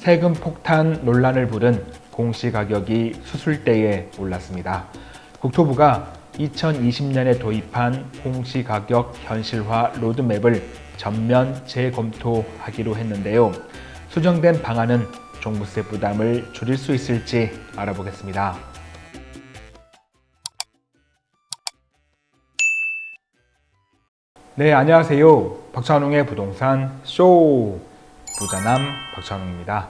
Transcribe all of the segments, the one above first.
세금 폭탄 논란을 부른 공시가격이 수술대에 올랐습니다. 국토부가 2020년에 도입한 공시가격 현실화 로드맵을 전면 재검토하기로 했는데요. 수정된 방안은 종부세 부담을 줄일 수 있을지 알아보겠습니다. 네, 안녕하세요. 박찬웅의 부동산 쇼 부자남 박찬웅입니다.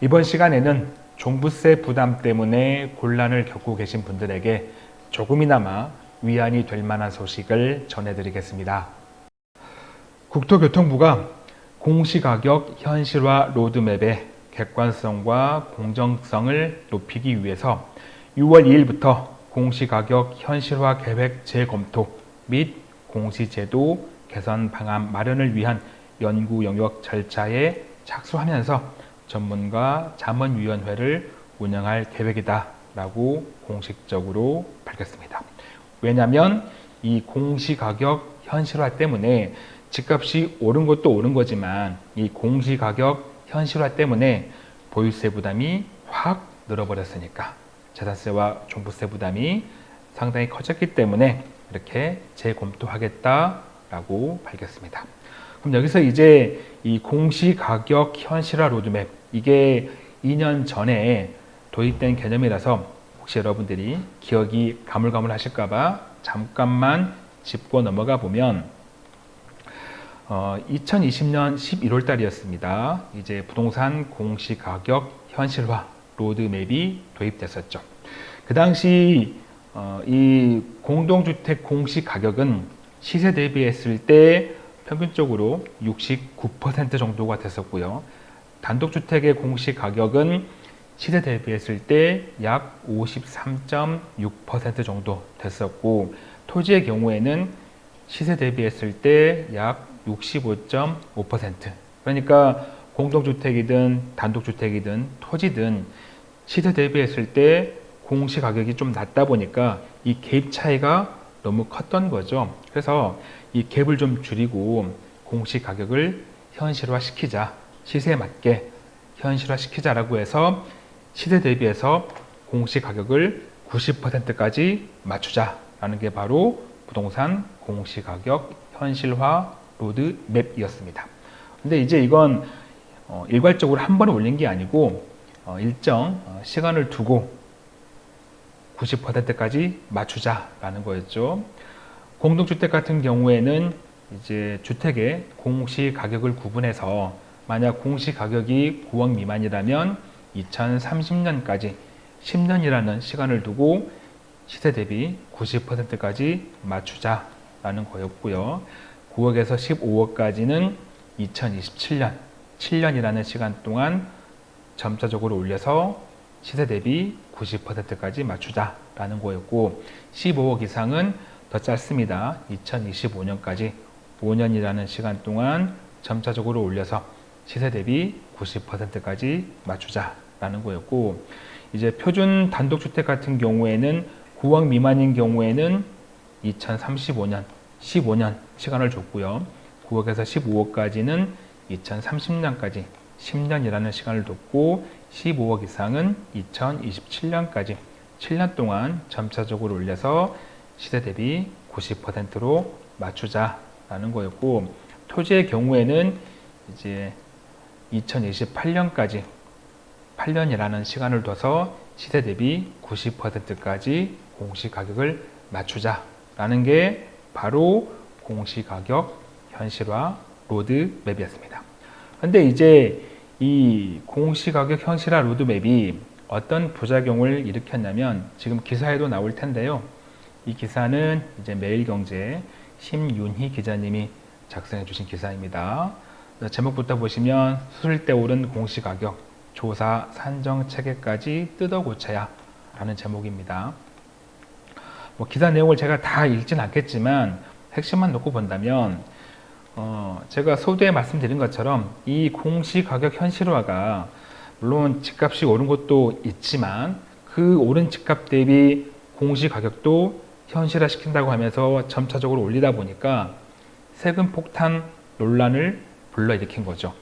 이번 시간에는 종부세 부담 때문에 곤란을 겪고 계신 분들에게 조금이나마 위안이 될 만한 소식을 전해드리겠습니다. 국토교통부가 공시가격 현실화 로드맵의 객관성과 공정성을 높이기 위해서 6월 2일부터 공시가격 현실화 계획 재검토 및 공시제도 개선 방안 마련을 위한 연구 영역 절차에 착수하면서 전문가 자문위원회를 운영할 계획이다 라고 공식적으로 밝혔습니다. 왜냐하면 이 공시가격 현실화 때문에 집값이 오른 것도 오른 거지만 이 공시가격 현실화 때문에 보유세 부담이 확 늘어버렸으니까 재산세와 종부세 부담이 상당히 커졌기 때문에 이렇게 재검토하겠다라고 밝혔습니다. 그럼 여기서 이제 이 공시가격 현실화 로드맵 이게 2년 전에 도입된 개념이라서 혹시 여러분들이 기억이 가물가물 하실까봐 잠깐만 짚고 넘어가 보면 어, 2020년 11월 달이었습니다. 이제 부동산 공시가격 현실화 로드맵이 도입됐었죠. 그 당시 어, 이 공동주택 공시가격은 시세 대비했을 때 평균적으로 69% 정도가 됐었고요. 단독주택의 공시 가격은 시세 대비했을 때 약 53.6% 정도 됐었고 토지의 경우에는 시세 대비했을 때 약 65.5% 그러니까 공동주택이든 단독주택이든 토지든 시세 대비했을 때 공시 가격이 좀 낮다 보니까 이갭 차이가 너무 컸던 거죠. 그래서 이 갭을 좀 줄이고 공시 가격을 현실화시키자 시세에 맞게 현실화시키자라고 해서 시세 대비해서 공시 가격을 90%까지 맞추자라는 게 바로 부동산 공시 가격 현실화 로드맵이었습니다. 근데 이제 이건 어, 일괄적으로 한 번에 올린 게 아니고 어, 일정 어, 시간을 두고 90%까지 맞추자라는 거였죠. 공동주택 같은 경우에는 이제 주택의 공시 가격을 구분해서 만약 공시 가격이 9억 미만이라면 2030년까지 10년이라는 시간을 두고 시세 대비 90%까지 맞추자라는 거였고요. 9억에서 15억까지는 2027년, 7년이라는 시간 동안 점차적으로 올려서 시세 대비 90%까지 맞추자라는 거였고 15억 이상은 더 짧습니다. 2025년까지 5년이라는 시간 동안 점차적으로 올려서 시세 대비 90%까지 맞추자라는 거였고 이제 표준 단독주택 같은 경우에는 9억 미만인 경우에는 2035년 15년 시간을 줬고요. 9억에서 15억까지는 2030년까지 10년이라는 시간을 뒀고 15억 이상은 2027년까지 7년 동안 점차적으로 올려서 시세 대비 90%로 맞추자라는 거였고 토지의 경우에는 이제 2028년까지 8년이라는 시간을 둬서 시세 대비 90%까지 공시가격을 맞추자라는 게 바로 공시가격 현실화 로드맵이었습니다. 근데 이제 이 공시가격 현실화 로드맵이 어떤 부작용을 일으켰냐면 지금 기사에도 나올 텐데요. 이 기사는 이제 매일경제 심윤희 기자님이 작성해 주신 기사입니다. 제목부터 보시면 수술 때 오른 공시가격 조사 산정 체계까지 뜯어 고쳐야 라는 제목입니다. 뭐 기사 내용을 제가 다 읽진 않겠지만 핵심만 놓고 본다면 어 제가 소두에 말씀드린 것처럼 이 공시가격 현실화가 물론 집값이 오른 것도 있지만 그 오른 집값 대비 공시가격도 현실화 시킨다고 하면서 점차적으로 올리다 보니까 세금 폭탄 논란을 불러일으킨 거죠.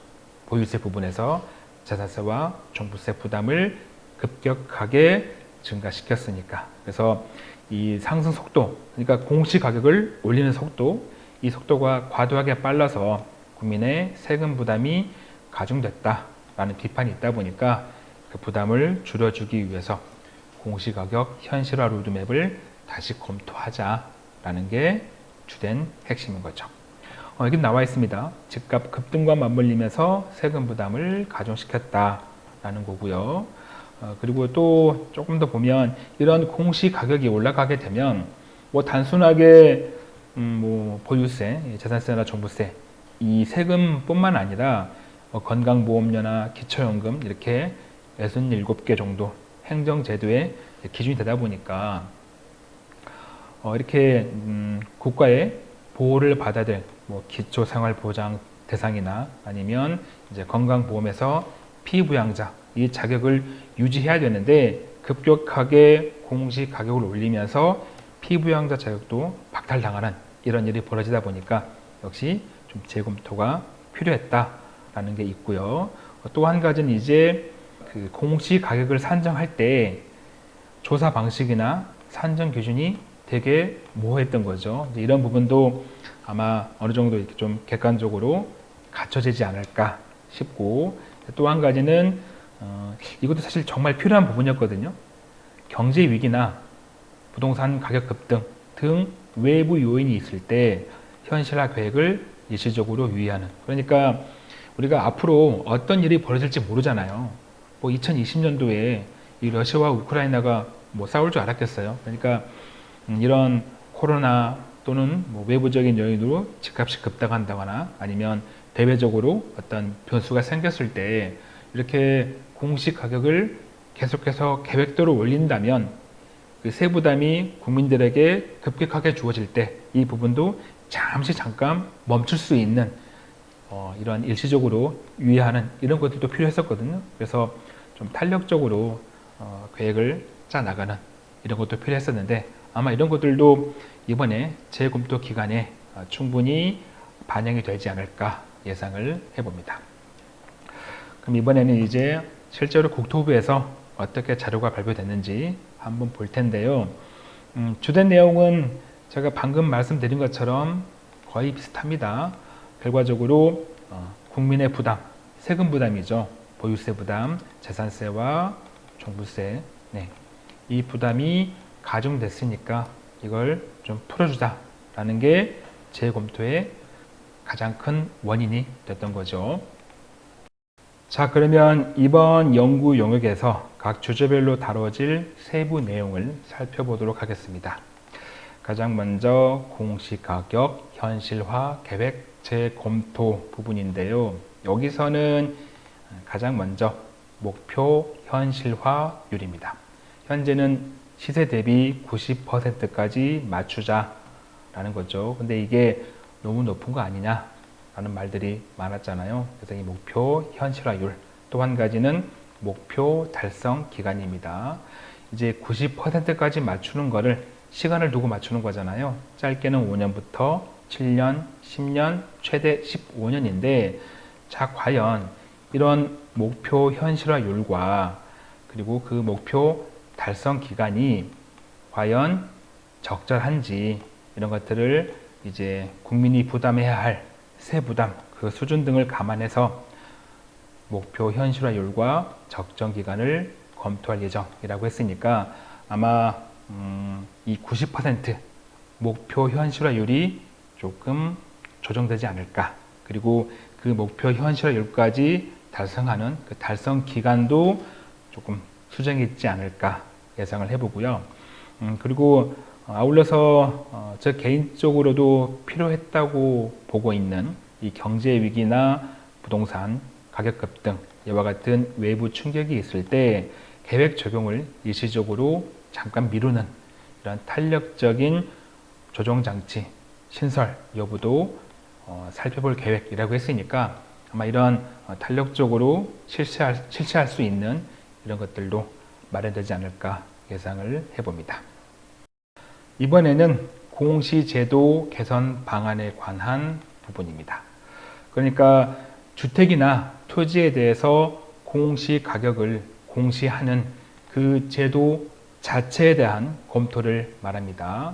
보유세 부분에서 재산세와 종부세 부담을 급격하게 증가시켰으니까 그래서 이 상승 속도 그러니까 공시 가격을 올리는 속도 이 속도가 과도하게 빨라서 국민의 세금 부담이 가중됐다라는 비판이 있다 보니까 그 부담을 줄여주기 위해서 공시가격 현실화 로드맵을 다시 검토하자라는 게 주된 핵심인 거죠. 어, 여기 나와 있습니다. 집값 급등과 맞물리면서 세금 부담을 가중시켰다라는 거고요. 어, 그리고 또 조금 더 보면 이런 공시 가격이 올라가게 되면 뭐 단순하게 음, 뭐 보유세, 재산세나 종부세 이 세금뿐만 아니라 뭐 건강보험료나 기초연금 이렇게 67개 정도 행정제도의 기준이 되다 보니까 어, 이렇게 음, 국가의 보호를 받아야 될 뭐 기초생활보장 대상이나 아니면 이제 건강보험에서 피부양자 이 자격을 유지해야 되는데 급격하게 공시 가격을 올리면서 피부양자 자격도 박탈당하는 이런 일이 벌어지다 보니까 역시 좀 재검토가 필요했다라는 게 있고요. 또 한 가지는 이제 그 공시 가격을 산정할 때 조사 방식이나 산정 기준이 되게 모호했던 거죠. 이런 부분도 아마 어느 정도 이렇게 좀 객관적으로 갖춰지지 않을까 싶고 또 한 가지는 어, 이것도 사실 정말 필요한 부분이었거든요. 경제 위기나 부동산 가격 급등 등 외부 요인이 있을 때 현실화 계획을 일시적으로 유의하는 그러니까 우리가 앞으로 어떤 일이 벌어질지 모르잖아요. 뭐 2020년도에 이 러시아와 우크라이나가 뭐 싸울 줄 알았겠어요. 그러니까 음, 이런 코로나 또는 뭐 외부적인 요인으로 집값이 급등한다거나 아니면 대외적으로 어떤 변수가 생겼을 때 이렇게 공시 가격을 계속해서 계획대로 올린다면 그 세부담이 국민들에게 급격하게 주어질 때 이 부분도 잠시 잠깐 멈출 수 있는 어, 이런 일시적으로 유의하는 이런 것들도 필요했었거든요. 그래서 좀 탄력적으로 어, 계획을 짜 나가는 이런 것도 필요했었는데 아마 이런 것들도 이번에 재검토 기간에 어, 충분히 반영이 되지 않을까 예상을 해봅니다. 그럼 이번에는 이제 실제로 국토부에서 어떻게 자료가 발표됐는지 한번 볼 텐데요. 음, 주된 내용은 제가 방금 말씀드린 것처럼 거의 비슷합니다. 결과적으로 어, 국민의 부담, 세금 부담이죠. 보유세 부담, 재산세와 종부세 네. 이 부담이 가중됐으니까 이걸 좀 풀어주자라는 게 재검토의 가장 큰 원인이 됐던 거죠. 자 그러면 이번 연구 영역에서 각 주제별로 다뤄질 세부 내용을 살펴보도록 하겠습니다. 가장 먼저 공시가격 현실화 계획 재검토 부분인데요. 여기서는 가장 먼저 목표 현실화율입니다. 현재는 시세 대비 90%까지 맞추자라는 거죠. 근데 이게 너무 높은 거 아니냐 라는 말들이 많았잖아요. 그래서 이 목표 현실화율 또 한 가지는 목표 달성 기간입니다. 이제 90%까지 맞추는 거를 시간을 두고 맞추는 거잖아요. 짧게는 5년부터 7년, 10년, 최대 15년인데 자 과연 이런 목표 현실화율과 그리고 그 목표 달성 기간이 과연 적절한지 이런 것들을 이제 국민이 부담해야 할 세부담 그 수준 등을 감안해서 목표 현실화율과 적정 기간을 검토할 예정이라고 했으니까 아마 음, 이90% 목표 현실화율이 조금 조정되지 않을까 그리고 그 목표 현실화율까지 달성하는 그 달성 기간도 조금 수정이 있지 않을까 예상을 해보고요. 음, 그리고 아울러서 어, 저 개인적으로도 필요했다고 보고 있는 이 경제 위기나 부동산 가격 급등 이와 같은 외부 충격이 있을 때 계획 적용을 일시적으로 잠깐 미루는 이런 탄력적인 조정 장치 신설 여부도 어, 살펴볼 계획이라고 했으니까 아마 이런 어, 탄력적으로 실시할, 실시할 수 있는 이런 것들도 마련되지 않을까 예상을 해봅니다. 이번에는 공시제도 개선 방안에 관한 부분입니다. 그러니까 주택이나 토지에 대해서 공시 가격을 공시하는 그 제도 자체에 대한 검토를 말합니다.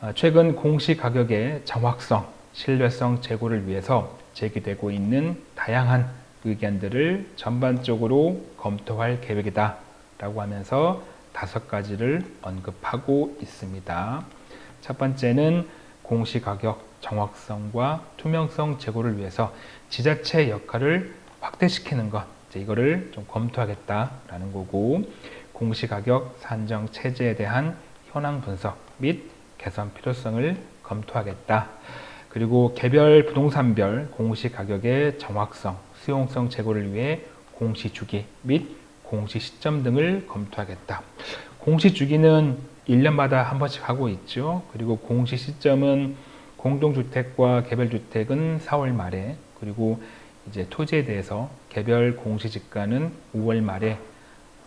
아, 최근 공시 가격의 정확성, 신뢰성 제고를 위해서 제기되고 있는 다양한 의견들을 전반적으로 검토할 계획이다 라고 하면서 다섯 가지를 언급하고 있습니다. 첫 번째는 공시가격 정확성과 투명성 제고를 위해서 지자체 역할을 확대시키는 것 이거를 좀 검토하겠다라는 거고 공시가격 산정 체제에 대한 현황 분석 및 개선 필요성을 검토하겠다. 그리고 개별 부동산별 공시가격의 정확성, 수용성 제고를 위해 공시 주기 및 공시 시점 등을 검토하겠다. 공시 주기는 1년마다 한 번씩 하고 있죠. 그리고 공시 시점은 공동주택과 개별주택은 4월 말에 그리고 이제 토지에 대해서 개별 공시지가는 5월 말에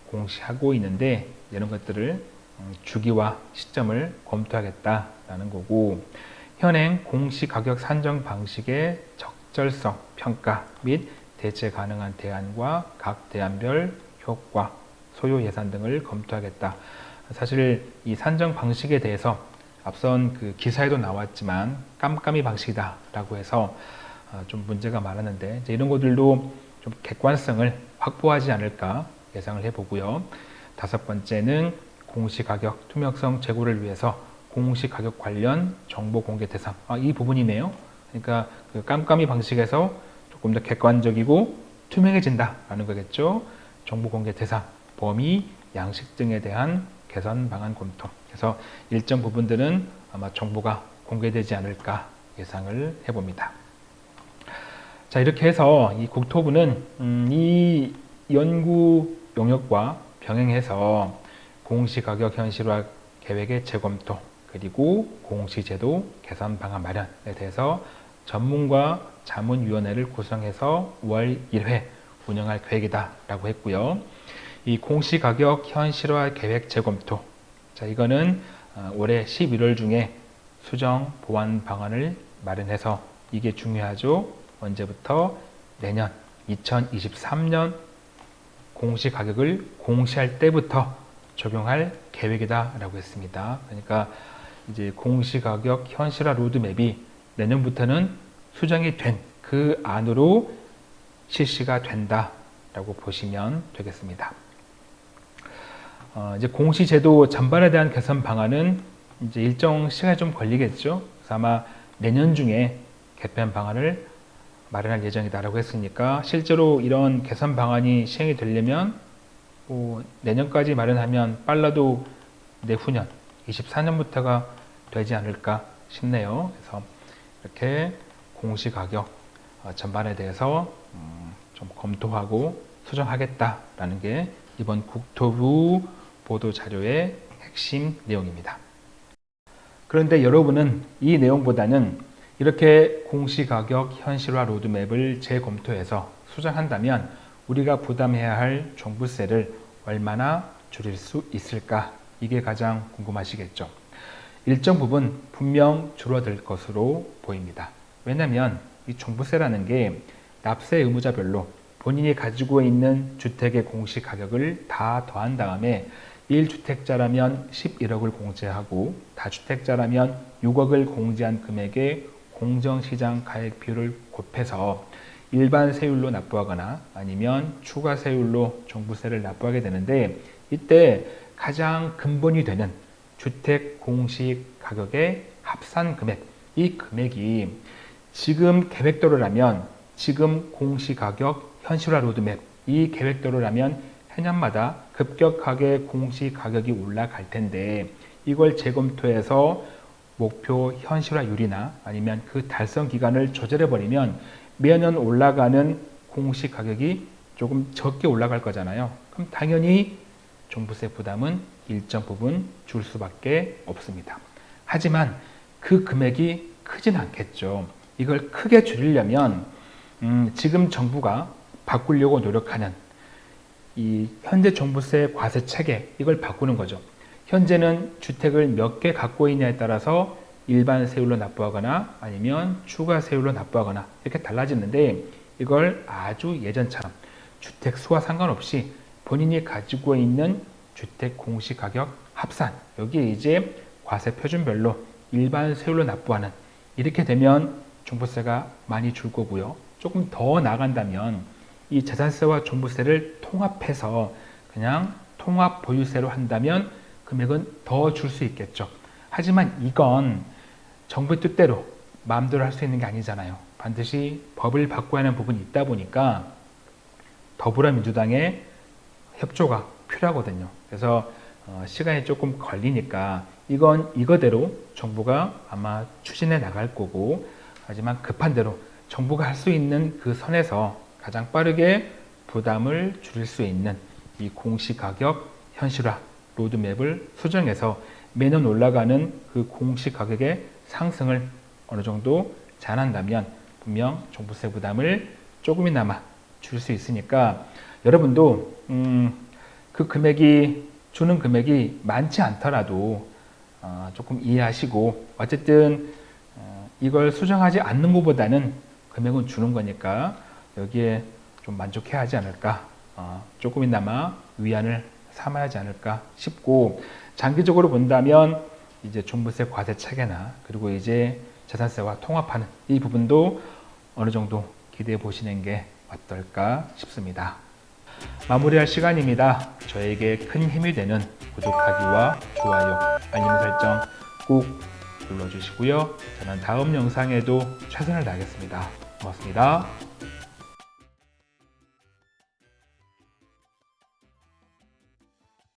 공시하고 있는데 이런 것들을 음, 주기와 시점을 검토하겠다라는 거고 현행 공시가격 산정 방식의 적절성 평가 및 대체 가능한 대안과 각 대안별 효과, 소요 예산 등을 검토하겠다. 사실 이 산정 방식에 대해서 앞선 그 기사에도 나왔지만 깜깜이 방식이다 라고 해서 어, 좀 문제가 많았는데 이런 것들도 좀 객관성을 확보하지 않을까 예상을 해보고요. 다섯 번째는 공시가격 투명성 제고를 위해서 공시가격 관련 정보 공개 대상 아, 이 부분이네요. 그러니까 그 깜깜이 방식에서 조금 더 객관적이고 투명해진다라는 거겠죠. 정보 공개 대상, 범위, 양식 등에 대한 개선 방안 검토. 그래서 일정 부분들은 아마 정보가 공개되지 않을까 예상을 해봅니다. 자 이렇게 해서 이 국토부는 음, 이 연구 용역과 병행해서 공시가격 현실화 계획의 재검토 그리고 공시제도 개선 방안 마련에 대해서 전문가 자문위원회를 구성해서 월 1회 운영할 계획이다 라고 했고요. 이 공시가격 현실화 계획 재검토 자 이거는 어, 올해 11월 중에 수정 보완 방안을 마련해서 이게 중요하죠. 언제부터 내년 2023년 공시 가격을 공시할 때부터 적용할 계획이다 라고 했습니다. 그러니까 이제 공시 가격 현실화 로드맵이 내년부터는 수정이 된 그 안으로 실시가 된다라고 보시면 되겠습니다. 어, 이제 공시제도 전반에 대한 개선 방안은 이제 일정 시간이 좀 걸리겠죠. 그래서 아마 내년 중에 개편 방안을 마련할 예정이다라고 했으니까 실제로 이런 개선 방안이 시행이 되려면 뭐 내년까지 마련하면 빨라도 내후년 24년부터가 되지 않을까 싶네요. 그래서 이렇게 공시가격 어, 전반에 대해서 음, 좀 검토하고 수정하겠다라는 게 이번 국토부 보도 자료의 핵심 내용입니다. 그런데 여러분은 이 내용보다는 이렇게 공시가격 현실화 로드맵을 재검토해서 수정한다면 우리가 부담해야 할 종부세를 얼마나 줄일 수 있을까? 이게 가장 궁금하시겠죠. 일정 부분 분명 줄어들 것으로 보입니다. 왜냐하면 이 종부세라는 게 납세 의무자별로 본인이 가지고 있는 주택의 공시 가격을 다 더한 다음에 1주택자라면 11억을 공제하고 다주택자라면 6억을 공제한 금액의 공정시장 가액 비율을 곱해서 일반 세율로 납부하거나 아니면 추가 세율로 종부세를 납부하게 되는데 이때 가장 근본이 되는 주택 공시 가격의 합산 금액 이 금액이 지금 계획대로라면 지금 공시 가격 현실화 로드맵 이 계획대로라면 해년마다 급격하게 공시 가격이 올라갈 텐데 이걸 재검토해서 목표 현실화율이나 아니면 그 달성 기간을 조절해 버리면 매년 올라가는 공시 가격이 조금 적게 올라갈 거잖아요. 그럼 당연히 종부세 부담은 일정 부분 줄 수밖에 없습니다. 하지만 그 금액이 크진 않겠죠. 이걸 크게 줄이려면 음, 지금 정부가 바꾸려고 노력하는 이 현재 종부세 과세 체계 이걸 바꾸는 거죠. 현재는 주택을 몇 개 갖고 있냐에 따라서 일반 세율로 납부하거나 아니면 추가 세율로 납부하거나 이렇게 달라지는데 이걸 아주 예전처럼 주택 수와 상관없이 본인이 가지고 있는 주택 공시가격 합산 여기에 이제 과세 표준별로 일반 세율로 납부하는 이렇게 되면 종부세가 많이 줄 거고요. 조금 더 나간다면 이 재산세와 종부세를 통합해서 그냥 통합 보유세로 한다면 금액은 더 줄 수 있겠죠. 하지만 이건 정부의 뜻대로 마음대로 할 수 있는 게 아니잖아요. 반드시 법을 바꿔야 하는 부분이 있다 보니까 더불어민주당의 협조가 필요하거든요. 그래서 어, 시간이 조금 걸리니까 이건 이거대로 정부가 아마 추진해 나갈 거고 하지만 급한 대로 정부가 할 수 있는 그 선에서 가장 빠르게 부담을 줄일 수 있는 이 공시가격 현실화 로드맵을 수정해서 매년 올라가는 그 공시가격의 상승을 어느 정도 잘한다면 분명 종부세 부담을 조금이나마 줄 수 있으니까 여러분도 음, 그 금액이 주는 금액이 많지 않더라도 어, 조금 이해하시고 어쨌든 어, 이걸 수정하지 않는 것보다는 금액은 주는 거니까 여기에 좀 만족해야 하지 않을까 어, 조금이나마 위안을 삼아야 하지 않을까 싶고 장기적으로 본다면 이제 종부세 과세 차개나 그리고 이제 재산세와 통합하는 이 부분도 어느 정도 기대해 보시는 게 어떨까 싶습니다. 마무리할 시간입니다. 저에게 큰 힘이 되는 구독하기와 좋아요, 알림 설정 꼭 눌러주시고요. 저는 다음 영상에도 최선을 다하겠습니다. 고맙습니다.